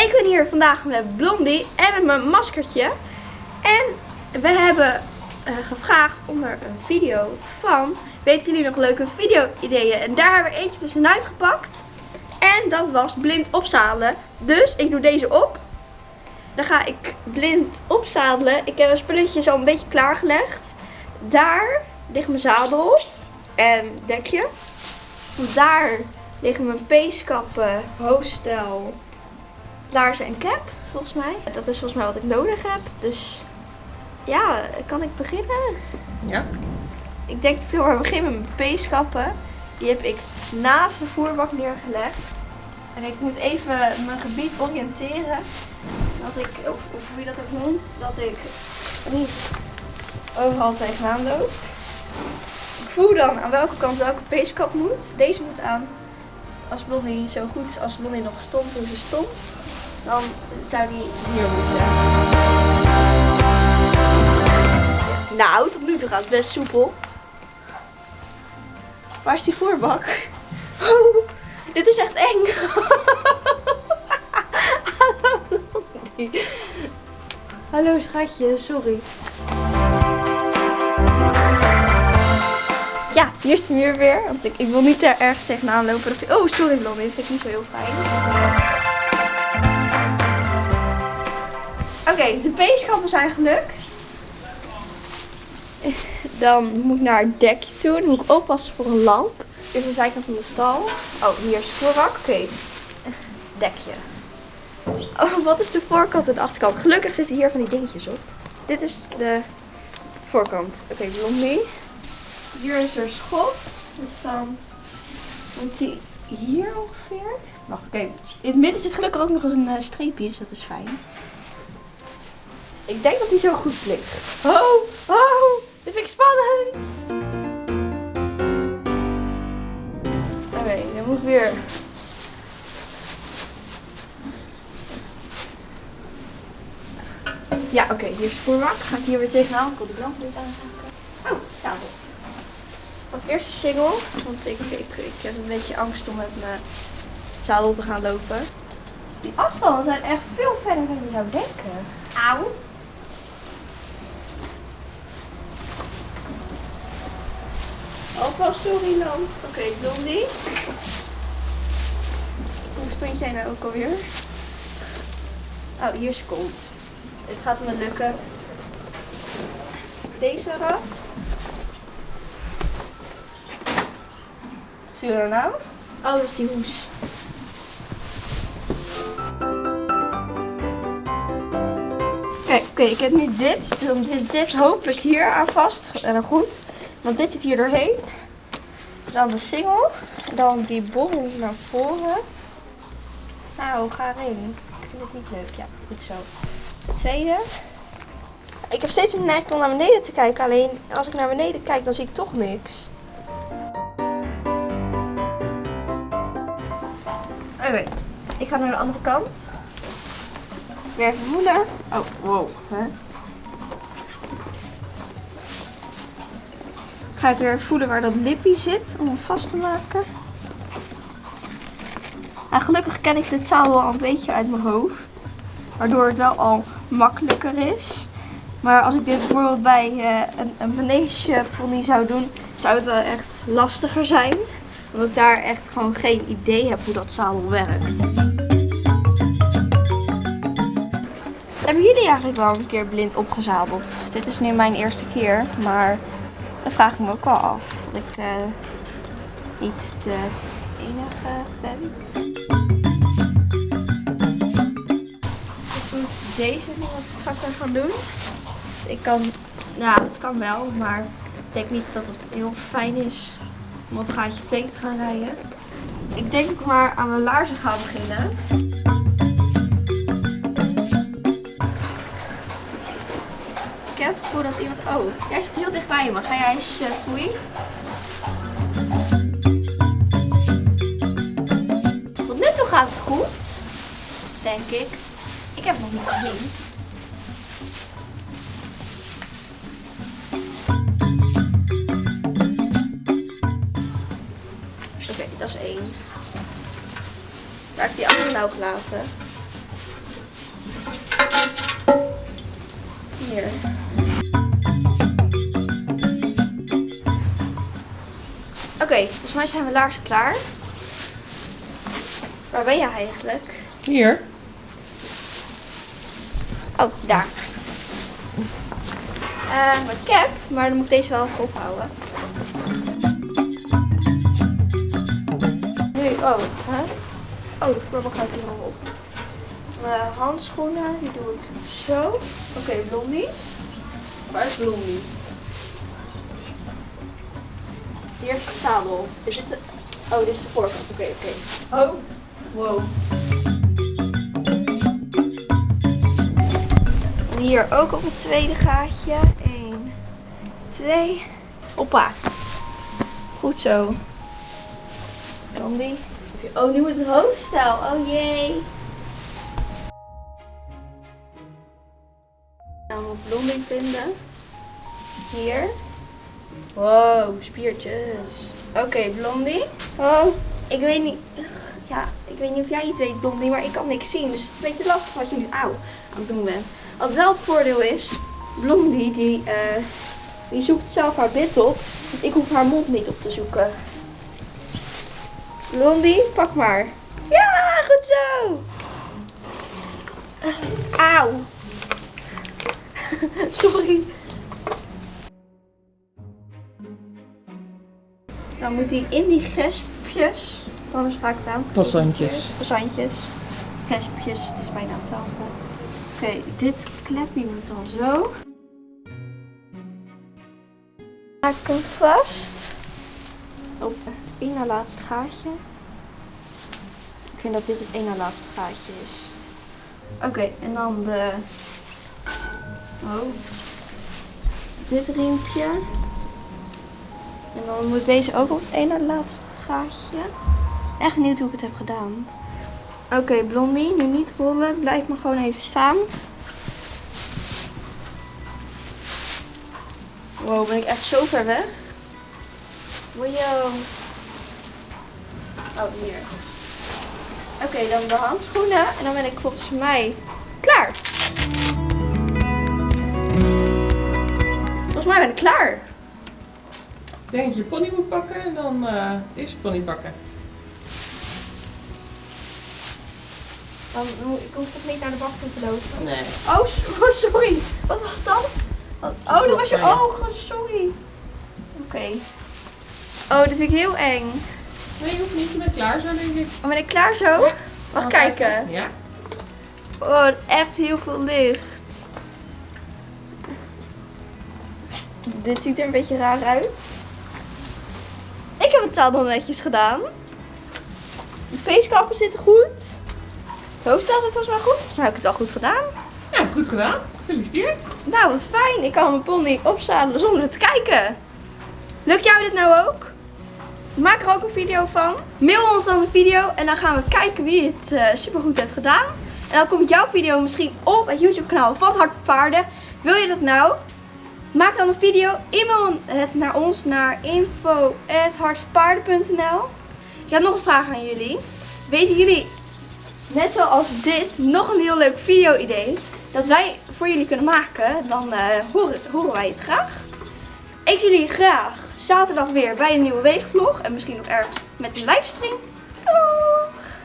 Ik ben hier vandaag met Blondie en met mijn maskertje. En we hebben uh, gevraagd onder een video van... Weten jullie nog leuke video-ideeën? En daar hebben we eentje tussenuit gepakt. En dat was blind opzadelen. Dus ik doe deze op. Dan ga ik blind opzadelen. Ik heb mijn spulletjes al een beetje klaargelegd. Daar ligt mijn zadel en dekje. Daar liggen mijn peeskappen, hoofdstel, laarzen en cap, volgens mij. Dat is volgens mij wat ik nodig heb. Dus ja, kan ik beginnen? Ja. Ik denk dat ik maar beginnen met mijn peeskappen. Die heb ik naast de voerbak neergelegd. En ik moet even mijn gebied oriënteren. Dat ik, of, of hoe je dat ook noemt, dat ik niet overal tegenaan loop. Ik voel dan aan welke kant welke peeskap moet. Deze moet aan. Als Blondie zo goed is als Blondie nog stond hoe ze stond, dan zou die hier moeten. Nou, tot nu toe gaat het best soepel. Waar is die voorbak? Oh, dit is echt eng. Hallo schatje, sorry. Ja, hier is de muur weer. Want ik, ik wil niet er ergens tegenaan lopen. Oh, sorry Blondie. Vind ik niet zo heel fijn. Oké, de peeschappen zijn gelukt. Dan moet ik naar het dekje toe. Dan moet ik oppassen voor een lamp. Is de zijkant van de stal. Oh, hier is het voorbak. Oké, dekje. Oh, wat is de voorkant en de achterkant? Gelukkig zitten hier van die dingetjes op. Dit is de voorkant. Oké, blondie. Hier is er schot. Dus dan komt hij hier ongeveer. Wacht, oké. In het midden zit gelukkig ook nog een uh, streepje, dus dat is fijn. Ik denk dat hij zo goed ligt. Oh, oh, dit vind ik spannend. Oké, okay, dan moet ik weer Ja, oké, hier is de voermak. Ga ik hier weer tegenaan. Ik wil de lamp niet aanraken. Oh, zadel. Als eerste single, want ik, ik, ik heb een beetje angst om met mijn zadel te gaan lopen. Die afstanden zijn echt veel verder dan je zou denken. Auw. Sorry lamp. Oké, okay, Blondie. Hoe stond jij nou ook alweer? Oh, hier is kont. Het gaat me lukken. Deze eraf. Er nou? Oh, dat is die hoes. Kijk, oké, ik heb nu dit. Dan zit dit hopelijk hier aan vast. En dan goed. Want dit zit hier doorheen. Dan de singel. Dan die bol naar voren. Nou, ga erin. Ik vind het niet leuk. Ja, goed zo. De tweede. Ik heb steeds een neiging om naar beneden te kijken. Alleen als ik naar beneden kijk, dan zie ik toch niks. Oké, ik ga naar de andere kant. Weer even voelen. Oh, wow. Ga ik weer voelen waar dat lippie zit om hem vast te maken. En gelukkig ken ik de taal wel een beetje uit mijn hoofd. Waardoor het wel al makkelijker is. Maar als ik dit bijvoorbeeld bij uh, een, een pony zou doen, zou het wel echt lastiger zijn. Omdat ik daar echt gewoon geen idee heb hoe dat zadel werkt. Hebben jullie eigenlijk wel een keer blind opgezadeld? Dit is nu mijn eerste keer, maar dat vraag ik me ook wel af. Dat ik uh, niet de enige ben. deze nu wat strakker gaan doen. Ik kan, ja, het kan wel, maar ik denk niet dat het heel fijn is om op gaatje tegen te gaan rijden. Ik denk maar aan mijn laarzen gaan beginnen. Ik heb het gevoel dat iemand... Oh, jij zit heel dichtbij me. Ga jij eens uh? Tot nu toe gaat het goed. Denk ik. Ik heb nog niet gezien. Oké, dat is één. Waar ik die andere nou gelaten. Oké, volgens mij zijn we laarzen klaar. Waar ben je eigenlijk? Hier. Oh, daar. Eh, mijn cap, maar dan moet ik deze wel even ophouden. Nu, oh, hè? Oh, de vloerbak gaat hier nog op. Mijn handschoenen, die doe ik zo. Oké, blondie. Waar is Blondie? Hier is het zadel. Is dit de... Oh, dit is de voorkant. Oké, oké. Oh. Wow. Hier ook op het tweede gaatje. 1, 2. Hoppa. Goed zo. Blondie. Oh, nu het hoofdstel. Oh jee. Nou, moet blondie vinden. Hier. Wow, spiertjes. Oké, blondie. Oh, ik weet niet. Ja, ik weet niet of jij iets weet, blondie, maar ik kan niks zien. Dus het is een beetje lastig wat je nu auw aan het doen bent. Wat wel het voordeel is, blondie die, eh, die zoekt zelf haar bit op. Dus ik hoef haar mond niet op te zoeken. Blondie, pak maar. Ja, goed zo. Auw. Sorry. Dan moet hij in die gespjes. Anders ga ik het aan. Passantjes. Passantjes. Gespjes, het is bijna hetzelfde. Oké, dit klepje moet dan zo. Maak ik hem vast. Op het één na laatste gaatje. Ik vind dat dit het één na laatste gaatje is. Oké, en dan de... Oh. Dit riempje. En dan moet deze ook op het ene laatste gaatje. Echt benieuwd hoe ik het heb gedaan. Oké, Blondie, nu niet rollen. Blijf maar gewoon even staan. Wow, ben ik echt zo ver weg? Wow. Oh, hier. Oké, dan de handschoenen. En dan ben ik volgens mij klaar. Volgens mij ben ik klaar. Ik denk dat je pony moet pakken en dan eh eerst je pony pakken. Dan ik hoef toch niet naar de wachter te lopen. Nee. Oh, oh, sorry. Wat was dat? Wat- Oh, dat was je ogen. Sorry. Oké. Oh, dat vind ik heel eng. Nee, je hoeft niet. Je bent klaar zo, denk ik. Oh, ben ik klaar zo? Ja. Mag Gaan we kijken. Ja. Oh, echt heel veel licht. Dit ziet er een beetje raar uit. Heb het zadel netjes gedaan. De feestkappen zitten goed. Het hoofdstel zit volgens mij goed. Volgens mij heb ik het al goed gedaan. Ja, goed gedaan. Gefeliciteerd. Nou, wat fijn. Ik kan mijn pony opzadelen zonder te kijken. Lukt jou dit nou ook? Maak er ook een video van. Mail ons dan een video en dan gaan we kijken wie het eh, supergoed heeft gedaan. En dan komt jouw video misschien op het YouTube kanaal van Hart voor Paarden. Wil je dat nou? Maak dan een video. E-mail het naar ons naar info.hartvoorpaarden.nl Ik heb nog een vraag aan jullie. Weten jullie, net zoals dit, nog een heel leuk video idee dat wij voor jullie kunnen maken? Dan eh, horen, horen wij het graag. Ik zie jullie graag zaterdag weer bij een nieuwe weekvlog. En misschien nog ergens met een livestream.